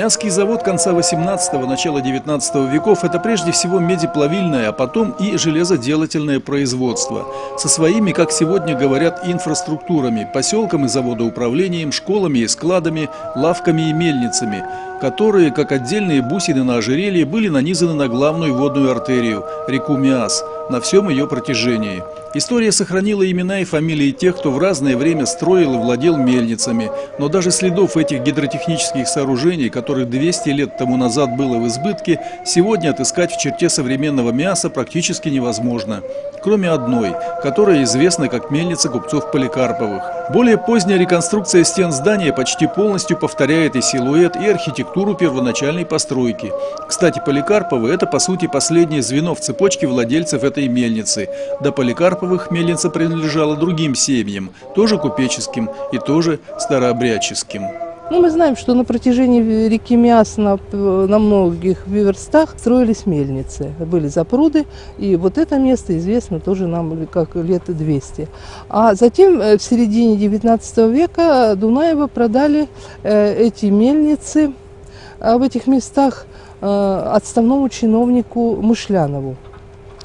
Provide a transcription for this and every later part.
Мяский завод конца 18-го, начала 19 веков – это прежде всего медиплавильное, а потом и железоделательное производство. Со своими, как сегодня говорят, инфраструктурами – поселком и заводоуправлением, школами и складами, лавками и мельницами, которые, как отдельные бусины на ожерелье, были нанизаны на главную водную артерию – реку Миас, на всем ее протяжении – История сохранила имена и фамилии тех, кто в разное время строил и владел мельницами, но даже следов этих гидротехнических сооружений, которых 200 лет тому назад было в избытке, сегодня отыскать в черте современного мяса практически невозможно. Кроме одной, которая известна как мельница купцов Поликарповых. Более поздняя реконструкция стен здания почти полностью повторяет и силуэт, и архитектуру первоначальной постройки. Кстати, Поликарповы – это по сути последнее звено в цепочке владельцев этой мельницы. До Поликарпова Карповых мельница принадлежала другим семьям, тоже купеческим и тоже старообрядческим. Ну, мы знаем, что на протяжении реки Миас на, на многих верстах строились мельницы. Были запруды, и вот это место известно тоже нам как лет 200. А затем э, в середине 19 века Дунаева продали э, эти мельницы в этих местах э, отставному чиновнику Мышлянову.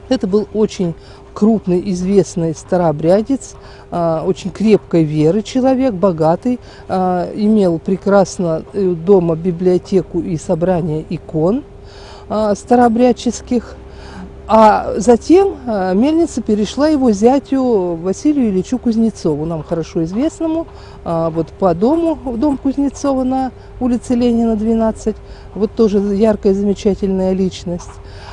Это был очень крупный, известный старообрядец, а, очень крепкой веры человек, богатый, а, имел прекрасно э, дома библиотеку и собрание икон старообрядческих. А затем мельница перешла его зятю Василию Ильичу Кузнецову, нам хорошо известному, вот по дому, дом Кузнецова на улице Ленина, 12, вот тоже яркая, замечательная личность.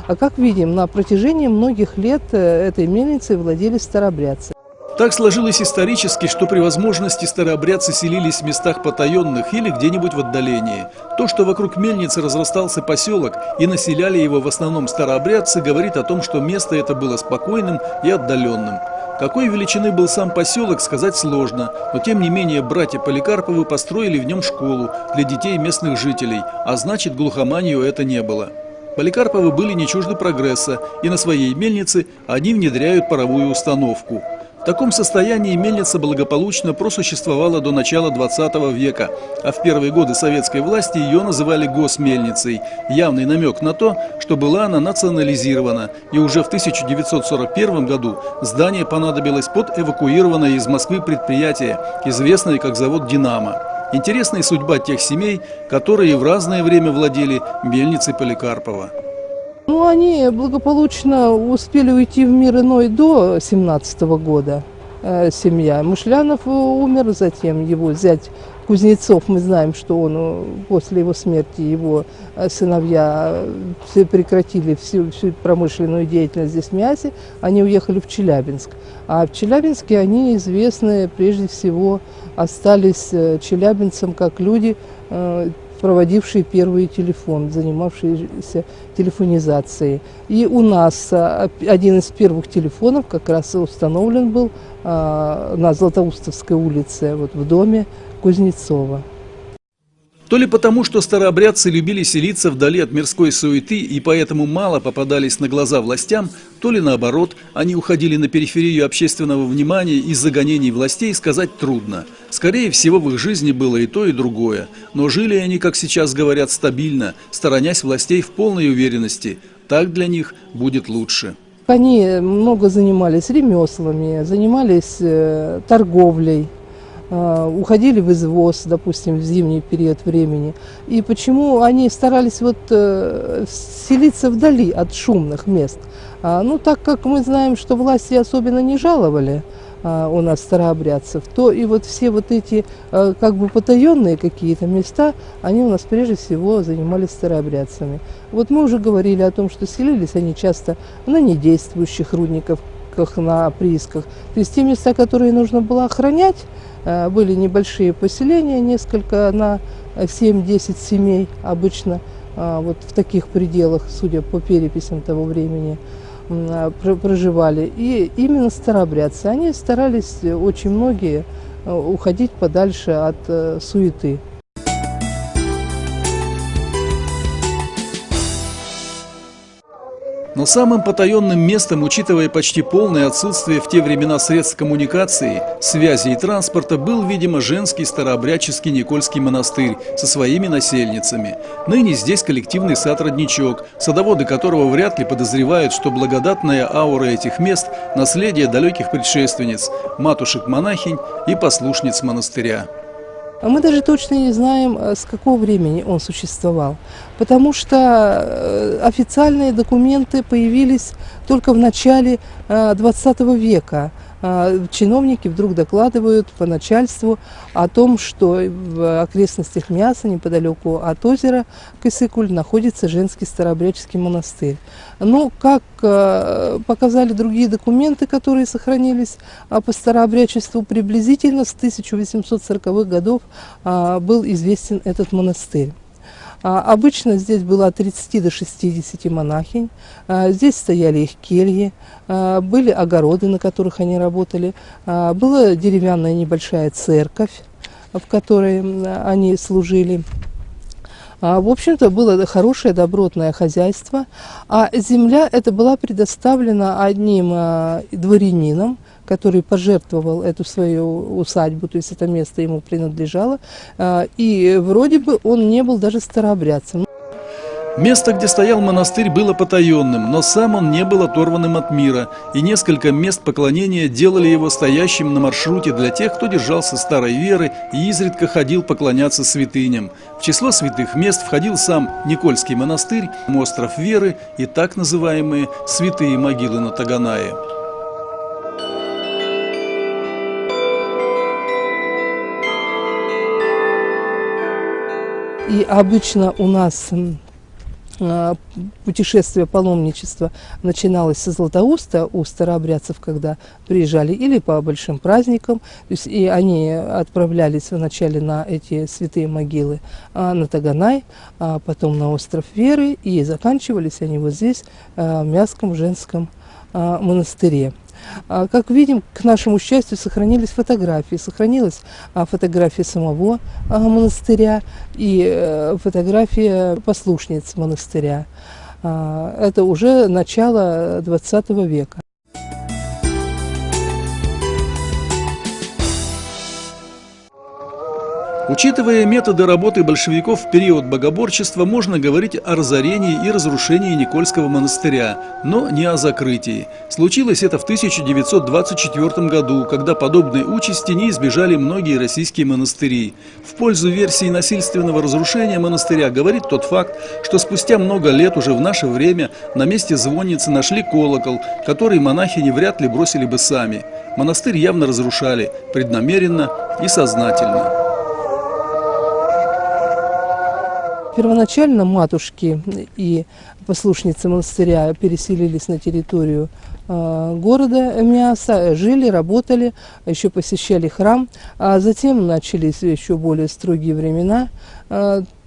А как видим, на протяжении многих лет э, этой мельницей владели старобрядцы. Так сложилось исторически, что при возможности старообрядцы селились в местах потаенных или где-нибудь в отдалении. То, что вокруг мельницы разрастался поселок и населяли его в основном старообрядцы, говорит о том, что место это было спокойным и отдаленным. Какой величины был сам поселок, сказать сложно, но тем не менее братья Поликарповы построили в нем школу для детей местных жителей, а значит глухоманию это не было. Поликарповы были не чужды прогресса, и на своей мельнице они внедряют паровую установку. В таком состоянии мельница благополучно просуществовала до начала 20 века, а в первые годы советской власти ее называли госмельницей, явный намек на то, что была она национализирована, и уже в 1941 году здание понадобилось под эвакуированное из Москвы предприятие, известное как завод «Динамо». Интересная судьба тех семей, которые в разное время владели мельницей Поликарпова. Ну, они благополучно успели уйти в мир иной до 17 -го года, э, семья. Мышлянов умер, затем его зять Кузнецов, мы знаем, что он э, после его смерти, его э, сыновья все прекратили всю, всю промышленную деятельность здесь в Мясе, они уехали в Челябинск. А в Челябинске они известны прежде всего остались э, челябинцам как люди, проводившие первый телефон, занимавшиеся телефонизацией. И у нас один из первых телефонов как раз установлен был на Златоустовской улице, вот в доме Кузнецова. То ли потому, что старообрядцы любили селиться вдали от мирской суеты и поэтому мало попадались на глаза властям, то ли наоборот, они уходили на периферию общественного внимания из-за гонений властей, сказать трудно. Скорее всего, в их жизни было и то, и другое. Но жили они, как сейчас говорят, стабильно, сторонясь властей в полной уверенности. Так для них будет лучше. Они много занимались ремеслами, занимались э, торговлей. А, уходили в извоз, допустим, в зимний период времени. И почему они старались вот э, селиться вдали от шумных мест? А, ну, так как мы знаем, что власти особенно не жаловали а, у нас старообрядцев, то и вот все вот эти как бы потаенные какие-то места, они у нас прежде всего занимались старообрядцами. Вот мы уже говорили о том, что селились они часто на недействующих рудниках, на приисках. То есть те места, которые нужно было охранять, были небольшие поселения, несколько на 7-10 семей обычно, вот в таких пределах, судя по переписям того времени, проживали. И именно старообрядцы, они старались очень многие уходить подальше от суеты. Но самым потаенным местом, учитывая почти полное отсутствие в те времена средств коммуникации, связи и транспорта, был, видимо, женский старообрядческий Никольский монастырь со своими насельницами. Ныне здесь коллективный сад-родничок, садоводы которого вряд ли подозревают, что благодатная аура этих мест – наследие далеких предшественниц, матушек-монахинь и послушниц монастыря. А мы даже точно не знаем, э, с какого времени он существовал, потому что э, официальные документы появились только в начале XX э, века. А, чиновники вдруг докладывают по начальству о том, что в окрестностях Мяса, неподалеку от озера Кысыкуль, находится женский старообрядческий монастырь. Но, как а, показали другие документы, которые сохранились а, по старообрядчеству, приблизительно с 1840-х годов был известен этот монастырь. А, обычно здесь было от 30 до 60 монахинь. А, здесь стояли их кельи, а, были огороды, на которых они работали. Была деревянная небольшая церковь, в которой они служили. В общем-то, было хорошее добротное хозяйство, а земля эта была предоставлена одним дворянином, который пожертвовал эту свою усадьбу, то есть это место ему принадлежало, а, и вроде бы он не был даже старообрядцем. Место, где стоял монастырь, было потаенным, но сам он не был оторванным от мира, и несколько мест поклонения делали его стоящим на маршруте для тех, кто держался старой веры и изредка ходил поклоняться святыням. В число святых мест входил сам Никольский монастырь, остров веры и так называемые святые могилы на Таганае. И обычно у нас а, путешествие паломничества начиналось со Златоуста у старообрядцев, когда приезжали или по большим праздникам, то есть и они отправлялись вначале на эти святые могилы а, на Таганай, а потом на остров Веры, и заканчивались они вот здесь, в Мяском женском монастыре. А, как видим, к нашему счастью, сохранились фотографии. Сохранилась а, фотография самого а, монастыря и э, фотография послушниц монастыря. Это уже начало XX века. Учитывая методы работы большевиков в период богоборчества, можно говорить о разорении и разрушении Никольского монастыря, но не о закрытии. Случилось это в 1924 году, когда подобной участи не избежали многие российские монастыри. В пользу версии насильственного разрушения монастыря говорит тот факт, что спустя много лет уже в наше время на месте звонницы нашли колокол, который монахини вряд ли бросили бы сами. Монастырь явно разрушали, преднамеренно и сознательно. Первоначально матушки и послушницы монастыря переселились на территорию э, города Миаса, жили, работали, еще посещали храм, а затем начались еще более строгие времена.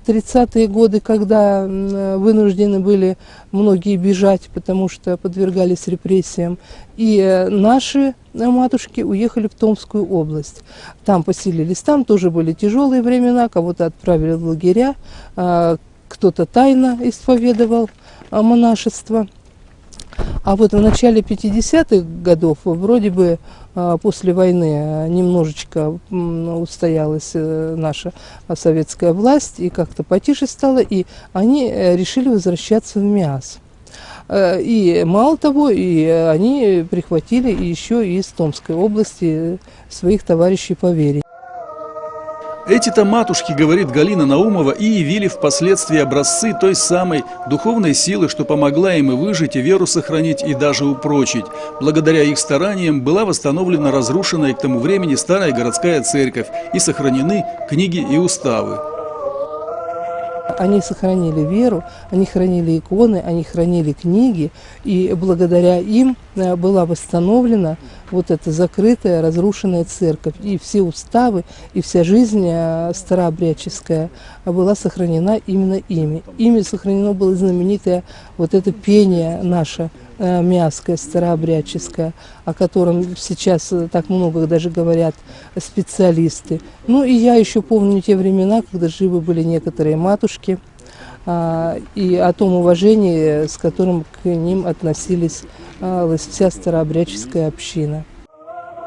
Э, 30-е годы, когда вынуждены были многие бежать, потому что подвергались репрессиям. И э, наши матушки уехали в Томскую область. Там поселились. Там тоже были тяжелые времена, кого-то отправили в лагеря, а, кто-то тайно исповедовал а, монашество. А вот в начале 50-х годов вроде бы а, после войны немножечко устоялась э, наша советская власть и как-то потише стало, и они э, решили возвращаться в МИАС. Э, и мало того, и они прихватили еще из Томской области своих товарищей по вере. Эти-то матушки, говорит Галина Наумова, и явили впоследствии образцы той самой духовной силы, что помогла им и выжить, и веру сохранить, и даже упрочить. Благодаря их стараниям была восстановлена разрушенная к тому времени старая городская церковь и сохранены книги и уставы. Они сохранили веру, они хранили иконы, они хранили книги, и благодаря им э, была восстановлена вот эта закрытая, разрушенная церковь. И все уставы, и вся жизнь э, старообрядческая была сохранена именно ими. Ими сохранено было знаменитое вот это пение наше, э, мяское, старообрядческое, о котором сейчас так много даже говорят специалисты. Ну и я еще помню те времена, когда живы были некоторые матушки, а, и о том уважении, с которым к ним относились а, вся старообрядческая община.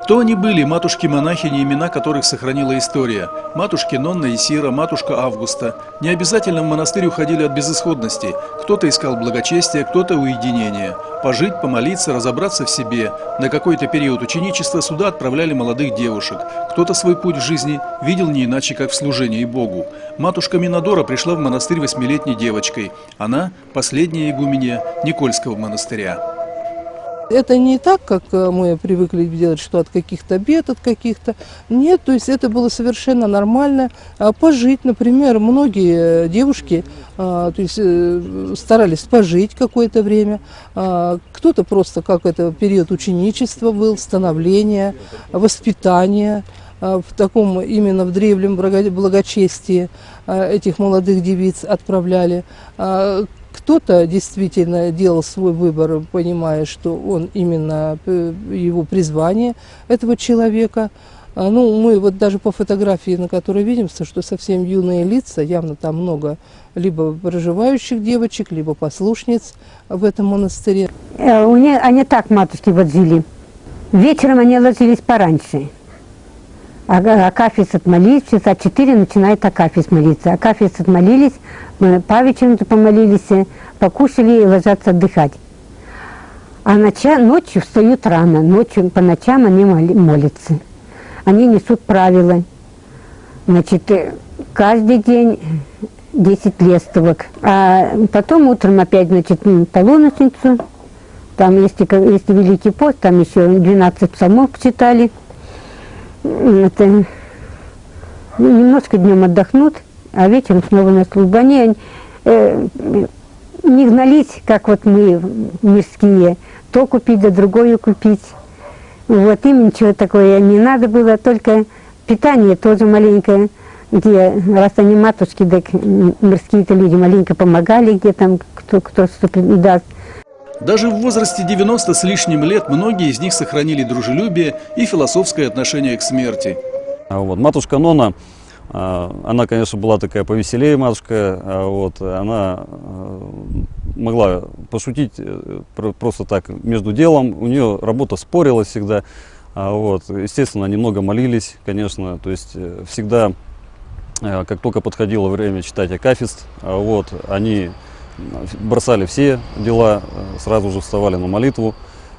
Кто они были, матушки-монахини, имена которых сохранила история? Матушки Нонна и Сира, матушка Августа. Не обязательно в монастырь уходили от безысходности. Кто-то искал благочестия, кто-то уединения. Пожить, помолиться, разобраться в себе. На какой-то период ученичества сюда отправляли молодых девушек. Кто-то свой путь в жизни видел не иначе, как в служении Богу. Матушка Минадора пришла в монастырь восьмилетней девочкой. Она – последняя игуменья Никольского монастыря. Это не так, как э, мы привыкли делать, что от каких-то бед, от каких-то. Нет, то есть это было совершенно нормально. А пожить, например, многие э, девушки а, то есть, э, старались пожить какое-то время. А, кто-то просто, как это, период ученичества был, становления, воспитания в таком именно в древнем благочестии этих молодых девиц отправляли. Кто-то действительно делал свой выбор, понимая, что он именно э, его призвание этого человека. А, ну, мы вот даже по фотографии, на которой видим, что совсем юные лица, явно там много либо проживающих девочек, либо послушниц в этом монастыре. Э, они так матушки вот жили. Вечером они ложились пораньше. Акафист отмолились, часа четыре начинает Акафист молиться. Акафист отмолились, мы Павичем помолились, покушали и ложатся отдыхать. А ноча, ночью встают рано, ночью по ночам они молятся. Они несут правила. Значит, э, каждый день 10 лестовок. А потом утром опять, значит, полуночницу. Там, если, если Великий пост, там еще 12 псалмов читали это, ну, немножко днем отдохнут, а вечером снова на службу. Они э, не гнались, как вот мы мирские, то купить, да другое купить. Вот им ничего такое не надо было, только питание тоже маленькое, где, раз они матушки, так мирские-то люди маленько помогали, где там кто, кто что даст. Даже в возрасте 90 с лишним лет многие из них сохранили дружелюбие и философское отношение к смерти. А вот, матушка Нона, а, она, конечно, была такая повеселее матушка, а вот, она могла пошутить э, просто так между делом, у нее работа спорилась всегда, вот, естественно, немного молились, конечно, то есть э, всегда, э, как только подходило время читать Акафист, вот, они бросали все дела, э, сразу же вставали на молитву.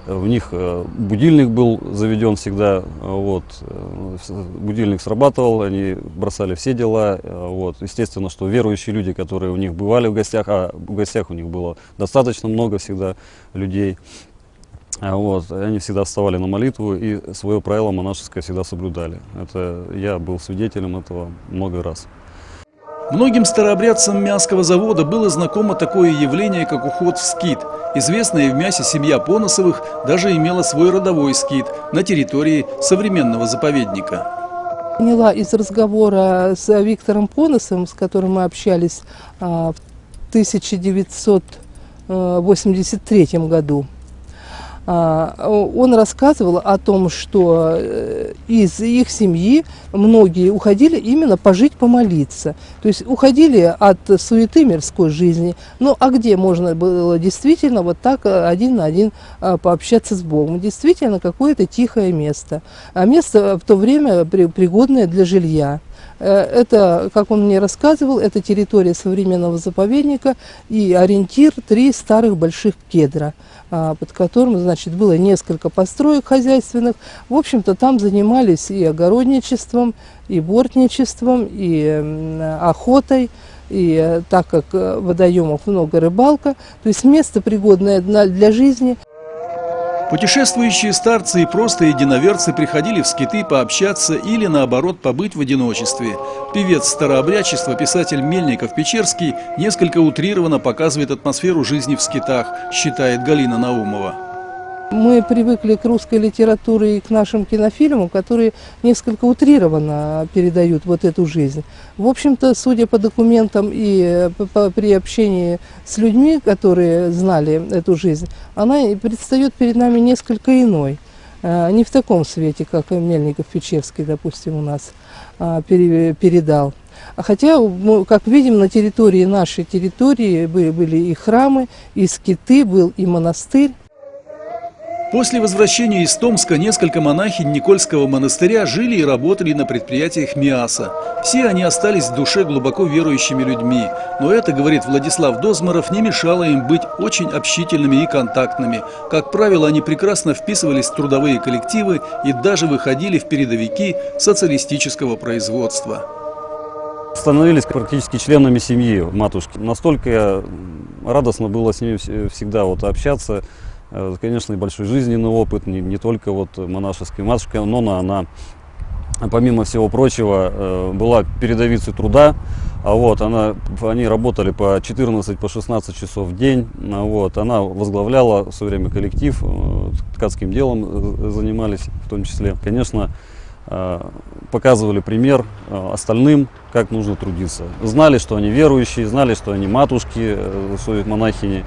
В них э, будильник был заведен всегда, вот, э, будильник срабатывал, они бросали все дела, вот. Естественно, что верующие люди, которые у них бывали в гостях, а в гостях у них было достаточно много всегда людей, вот, они всегда вставали на молитву и свое правило монашеское всегда соблюдали. Это я был свидетелем этого много раз. Многим старообрядцам Мясского завода было знакомо такое явление, как уход в скит. Известная в мясе семья Поносовых даже имела свой родовой скит на территории современного заповедника. Поняла из разговора с Виктором Поносовым, с которым мы общались а, в 1983 году. А, он рассказывал о том, что э, из их семьи многие уходили именно пожить, помолиться. То есть уходили от суеты мирской жизни. Ну а где можно было действительно вот так э, один на один а, пообщаться с Богом? Действительно какое-то тихое место. А место в то время пригодное для жилья. Э, это, как он мне рассказывал, это территория современного заповедника и ориентир три старых больших кедра. А, под которым, значит, было несколько построек хозяйственных. В общем-то, там занимались и огородничеством, и бортничеством, и охотой. И э, так как э, водоемов много рыбалка, то есть место пригодное для жизни – Путешествующие старцы и просто единоверцы приходили в скиты пообщаться или, наоборот, побыть в одиночестве. Певец старообрядчества, писатель Мельников-Печерский несколько утрированно показывает атмосферу жизни в скитах, считает Галина Наумова. Мы привыкли к русской литературе и к нашим кинофильмам, которые несколько утрированно передают вот эту жизнь. В общем-то, судя по документам и при общении с людьми, которые знали эту жизнь, она предстает перед нами несколько иной. А, не в таком свете, как Мельников-Печерский, допустим, у нас а, передал. А хотя, мы, как видим, на территории нашей территории были и храмы, и скиты, был и монастырь. После возвращения из Томска несколько монахинь Никольского монастыря жили и работали на предприятиях МИАСа. Все они остались в душе глубоко верующими людьми, но это, говорит Владислав Дозмаров, не мешало им быть очень общительными и контактными. Как правило, они прекрасно вписывались в трудовые коллективы и даже выходили в передовики социалистического производства. Становились практически членами семьи матушки. Настолько радостно было с ними всегда вот общаться. Э, конечно, и большой жизненный опыт, не, не только вот монашеский. Матушка Нона, она, помимо всего прочего, э, была передовицей труда, а вот она, они работали по 14, по 16 часов в день, а вот, она возглавляла все время коллектив, э, ткацким делом занимались в том числе. Конечно, показывали пример остальным, как нужно трудиться. Знали, что они верующие, знали, что они матушки, своих монахини.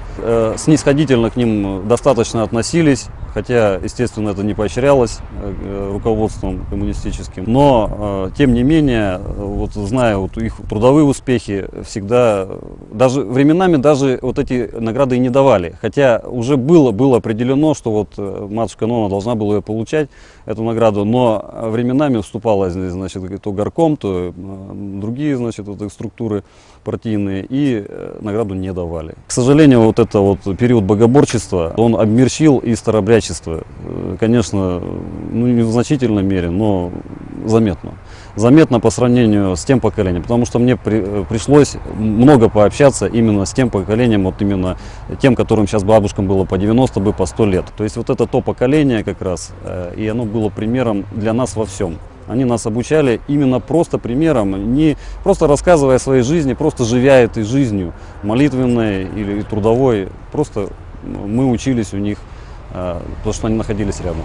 Снисходительно к ним достаточно относились, хотя, естественно, это не поощрялось э, руководством коммунистическим. Но, э, тем не менее, вот зная вот их трудовые успехи, всегда, даже временами даже вот эти награды и не давали. Хотя уже было, было определено, что вот э, матушка Нона должна была ее получать, эту награду, но временами вступала, значит, то горком, то другие, значит, вот, структуры партийные, и награду не давали. К сожалению, вот это вот период богоборчества, он обмерщил и старобрячество э, конечно, ну, не в значительной мере, но заметно. Заметно по сравнению с тем поколением, потому что мне при, э, пришлось много пообщаться именно с тем поколением, вот именно тем, которым сейчас бабушкам было по 90, бы по 100 лет. То есть вот это то поколение как раз, э, и оно было примером для нас во всем. Они нас обучали именно просто примером, не просто рассказывая о своей жизни, просто живя этой жизнью, молитвенной или трудовой. Просто мы учились у них Э, потому что они находились рядом.